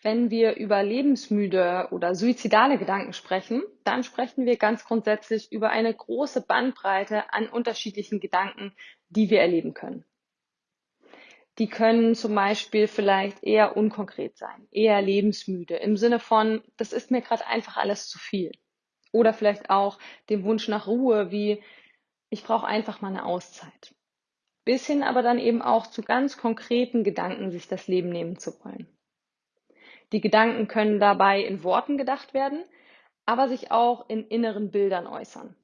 Wenn wir über lebensmüde oder suizidale Gedanken sprechen, dann sprechen wir ganz grundsätzlich über eine große Bandbreite an unterschiedlichen Gedanken, die wir erleben können. Die können zum Beispiel vielleicht eher unkonkret sein, eher lebensmüde im Sinne von, das ist mir gerade einfach alles zu viel. Oder vielleicht auch dem Wunsch nach Ruhe, wie ich brauche einfach mal eine Auszeit. Bis hin aber dann eben auch zu ganz konkreten Gedanken, sich das Leben nehmen zu wollen. Die Gedanken können dabei in Worten gedacht werden, aber sich auch in inneren Bildern äußern.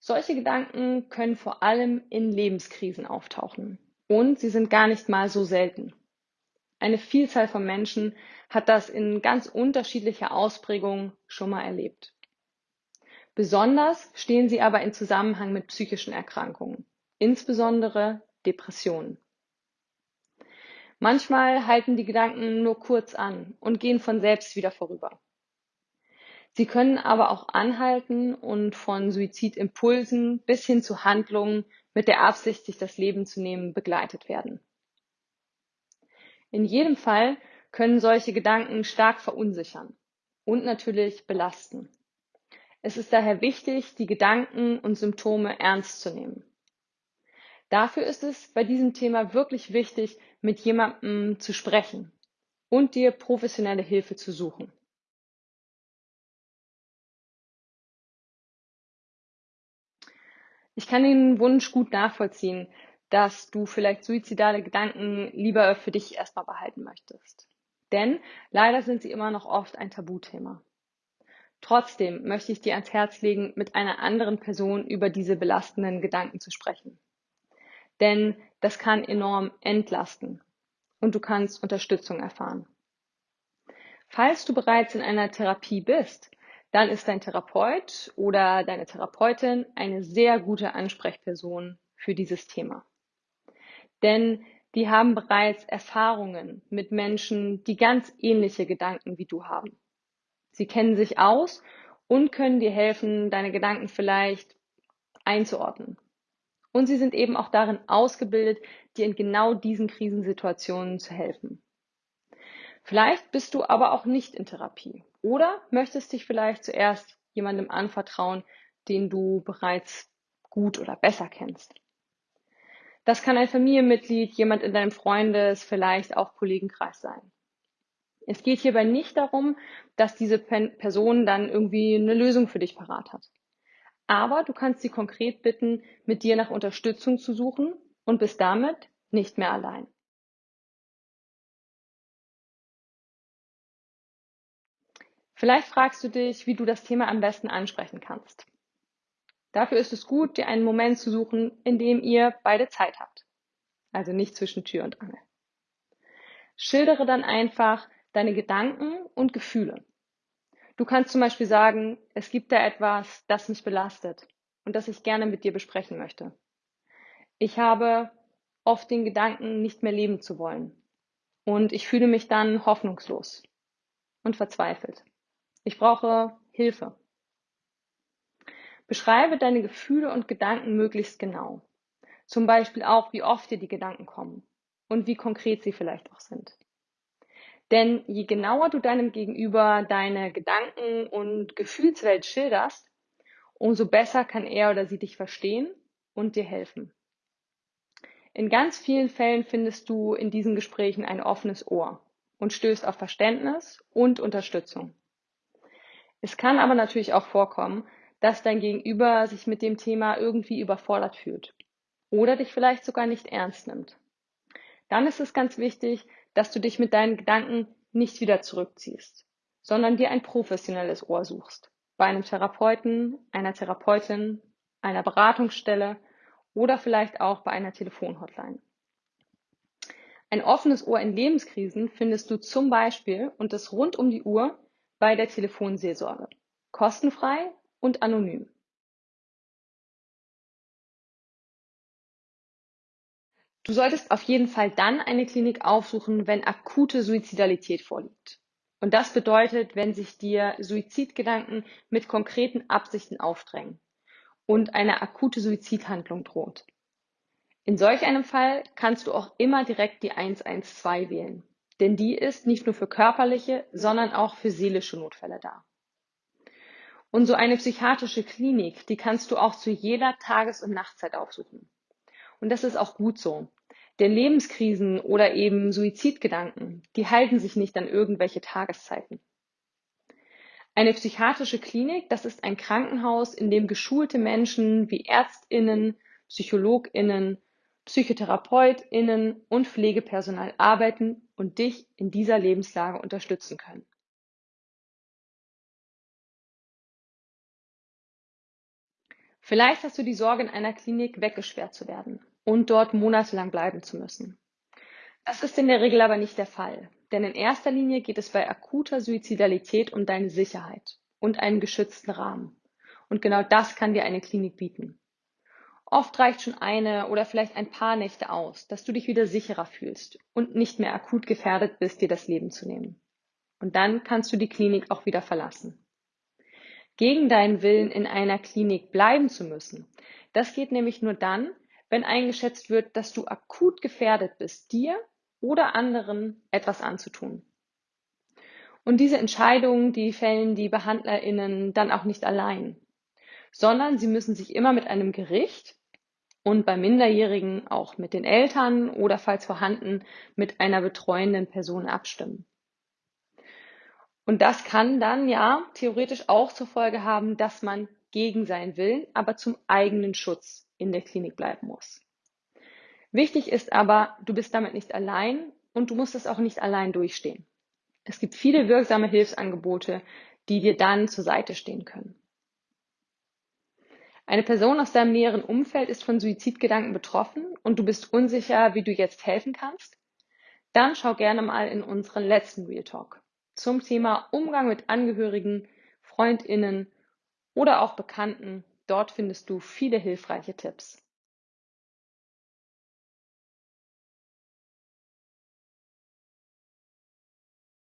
Solche Gedanken können vor allem in Lebenskrisen auftauchen und sie sind gar nicht mal so selten. Eine Vielzahl von Menschen hat das in ganz unterschiedlicher Ausprägung schon mal erlebt. Besonders stehen sie aber in Zusammenhang mit psychischen Erkrankungen, insbesondere Depressionen. Manchmal halten die Gedanken nur kurz an und gehen von selbst wieder vorüber. Sie können aber auch anhalten und von Suizidimpulsen bis hin zu Handlungen mit der Absicht, sich das Leben zu nehmen, begleitet werden. In jedem Fall können solche Gedanken stark verunsichern und natürlich belasten. Es ist daher wichtig, die Gedanken und Symptome ernst zu nehmen. Dafür ist es bei diesem Thema wirklich wichtig, mit jemandem zu sprechen und dir professionelle Hilfe zu suchen. Ich kann den Wunsch gut nachvollziehen, dass du vielleicht suizidale Gedanken lieber für dich erstmal behalten möchtest. Denn leider sind sie immer noch oft ein Tabuthema. Trotzdem möchte ich dir ans Herz legen, mit einer anderen Person über diese belastenden Gedanken zu sprechen denn das kann enorm entlasten und du kannst Unterstützung erfahren. Falls du bereits in einer Therapie bist, dann ist dein Therapeut oder deine Therapeutin eine sehr gute Ansprechperson für dieses Thema. Denn die haben bereits Erfahrungen mit Menschen, die ganz ähnliche Gedanken wie du haben. Sie kennen sich aus und können dir helfen, deine Gedanken vielleicht einzuordnen und sie sind eben auch darin ausgebildet, dir in genau diesen Krisensituationen zu helfen. Vielleicht bist du aber auch nicht in Therapie oder möchtest dich vielleicht zuerst jemandem anvertrauen, den du bereits gut oder besser kennst. Das kann ein Familienmitglied, jemand in deinem Freundes, vielleicht auch Kollegenkreis sein. Es geht hierbei nicht darum, dass diese Person dann irgendwie eine Lösung für dich parat hat. Aber du kannst sie konkret bitten, mit dir nach Unterstützung zu suchen und bist damit nicht mehr allein. Vielleicht fragst du dich, wie du das Thema am besten ansprechen kannst. Dafür ist es gut, dir einen Moment zu suchen, in dem ihr beide Zeit habt. Also nicht zwischen Tür und Angel. Schildere dann einfach deine Gedanken und Gefühle. Du kannst zum Beispiel sagen, es gibt da etwas, das mich belastet und das ich gerne mit dir besprechen möchte. Ich habe oft den Gedanken, nicht mehr leben zu wollen. Und ich fühle mich dann hoffnungslos und verzweifelt. Ich brauche Hilfe. Beschreibe deine Gefühle und Gedanken möglichst genau. Zum Beispiel auch, wie oft dir die Gedanken kommen und wie konkret sie vielleicht auch sind. Denn je genauer du deinem Gegenüber deine Gedanken und Gefühlswelt schilderst, umso besser kann er oder sie dich verstehen und dir helfen. In ganz vielen Fällen findest du in diesen Gesprächen ein offenes Ohr und stößt auf Verständnis und Unterstützung. Es kann aber natürlich auch vorkommen, dass dein Gegenüber sich mit dem Thema irgendwie überfordert fühlt oder dich vielleicht sogar nicht ernst nimmt. Dann ist es ganz wichtig, dass du dich mit deinen Gedanken nicht wieder zurückziehst, sondern dir ein professionelles Ohr suchst. Bei einem Therapeuten, einer Therapeutin, einer Beratungsstelle oder vielleicht auch bei einer Telefonhotline. Ein offenes Ohr in Lebenskrisen findest du zum Beispiel und das rund um die Uhr bei der Telefonseelsorge. Kostenfrei und anonym. Du solltest auf jeden Fall dann eine Klinik aufsuchen, wenn akute Suizidalität vorliegt. Und das bedeutet, wenn sich dir Suizidgedanken mit konkreten Absichten aufdrängen und eine akute Suizidhandlung droht. In solch einem Fall kannst du auch immer direkt die 112 wählen. denn die ist nicht nur für körperliche, sondern auch für seelische Notfälle da. Und so eine psychiatrische Klinik, die kannst du auch zu jeder Tages- und Nachtzeit aufsuchen. Und das ist auch gut so. Denn Lebenskrisen oder eben Suizidgedanken, die halten sich nicht an irgendwelche Tageszeiten. Eine psychiatrische Klinik, das ist ein Krankenhaus, in dem geschulte Menschen wie Ärztinnen, Psychologinnen, Psychotherapeutinnen und Pflegepersonal arbeiten und dich in dieser Lebenslage unterstützen können. Vielleicht hast du die Sorge, in einer Klinik weggesperrt zu werden und dort monatelang bleiben zu müssen. Das ist in der Regel aber nicht der Fall, denn in erster Linie geht es bei akuter Suizidalität um deine Sicherheit und einen geschützten Rahmen. Und genau das kann dir eine Klinik bieten. Oft reicht schon eine oder vielleicht ein paar Nächte aus, dass du dich wieder sicherer fühlst und nicht mehr akut gefährdet bist, dir das Leben zu nehmen. Und dann kannst du die Klinik auch wieder verlassen gegen deinen Willen in einer Klinik bleiben zu müssen. Das geht nämlich nur dann, wenn eingeschätzt wird, dass du akut gefährdet bist, dir oder anderen etwas anzutun. Und diese Entscheidungen, die fällen die BehandlerInnen dann auch nicht allein, sondern sie müssen sich immer mit einem Gericht und bei Minderjährigen auch mit den Eltern oder falls vorhanden mit einer betreuenden Person abstimmen. Und das kann dann ja theoretisch auch zur Folge haben, dass man gegen seinen Willen, aber zum eigenen Schutz in der Klinik bleiben muss. Wichtig ist aber, du bist damit nicht allein und du musst es auch nicht allein durchstehen. Es gibt viele wirksame Hilfsangebote, die dir dann zur Seite stehen können. Eine Person aus deinem näheren Umfeld ist von Suizidgedanken betroffen und du bist unsicher, wie du jetzt helfen kannst? Dann schau gerne mal in unseren letzten Real Talk zum Thema Umgang mit Angehörigen, Freundinnen oder auch Bekannten. Dort findest du viele hilfreiche Tipps.